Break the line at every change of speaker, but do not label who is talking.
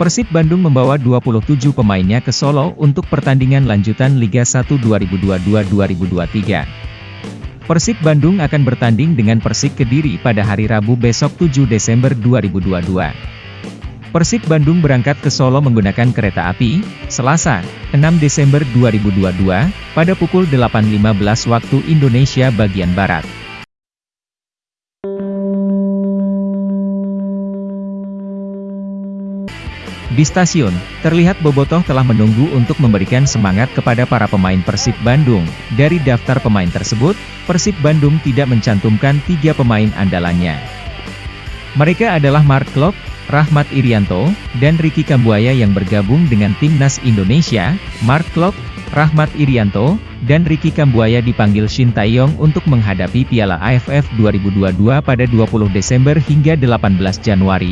Persib Bandung membawa 27 pemainnya ke Solo untuk pertandingan lanjutan Liga 1 2022-2023. Persib Bandung akan bertanding dengan Persik Kediri pada hari Rabu besok 7 Desember 2022. Persib Bandung berangkat ke Solo menggunakan kereta api, Selasa, 6 Desember 2022, pada pukul 8.15 waktu Indonesia bagian Barat. Di stasiun, terlihat Bobotoh telah menunggu untuk memberikan semangat kepada para pemain Persib Bandung. Dari daftar pemain tersebut, Persib Bandung tidak mencantumkan tiga pemain andalannya. Mereka adalah Mark Klok, Rahmat Irianto, dan Ricky Kambuaya yang bergabung dengan Timnas Indonesia, Mark Klok, Rahmat Irianto, dan Ricky Kambuaya dipanggil Shin Taeyong untuk menghadapi Piala AFF 2022 pada 20 Desember hingga 18 Januari,